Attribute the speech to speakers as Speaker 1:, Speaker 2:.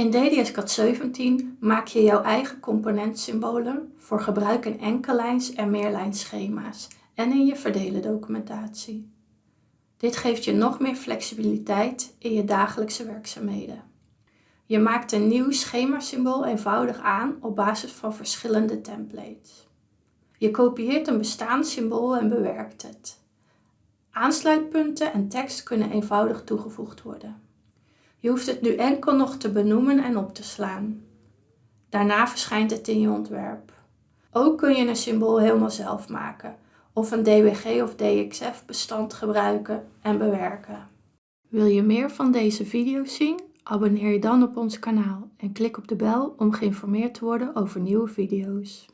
Speaker 1: In DDS-CAD 17 maak je jouw eigen componentsymbolen voor gebruik in enkellijns en meerlijnschema's en in je verdelen documentatie. Dit geeft je nog meer flexibiliteit in je dagelijkse werkzaamheden. Je maakt een nieuw schemasymbool eenvoudig aan op basis van verschillende templates. Je kopieert een bestaand symbool en bewerkt het. Aansluitpunten en tekst kunnen eenvoudig toegevoegd worden. Je hoeft het nu enkel nog te benoemen en op te slaan. Daarna verschijnt het in je ontwerp. Ook kun je een symbool helemaal zelf maken of een DWG of DXF bestand gebruiken en bewerken. Wil je meer van deze video's zien? Abonneer je dan op ons kanaal en klik op de bel om geïnformeerd te worden over nieuwe video's.